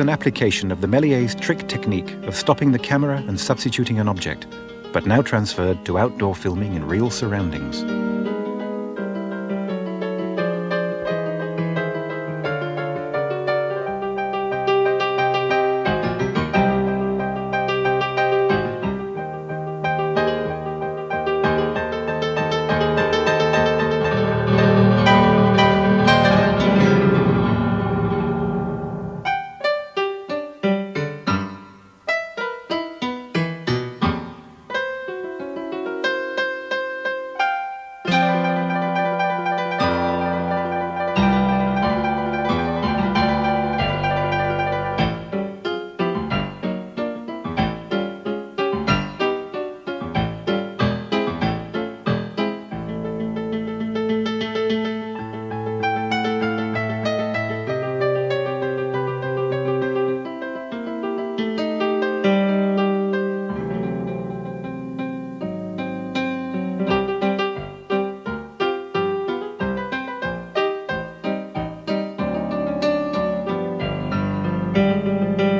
an application of the Méliès trick technique of stopping the camera and substituting an object, but now transferred to outdoor filming in real surroundings. Música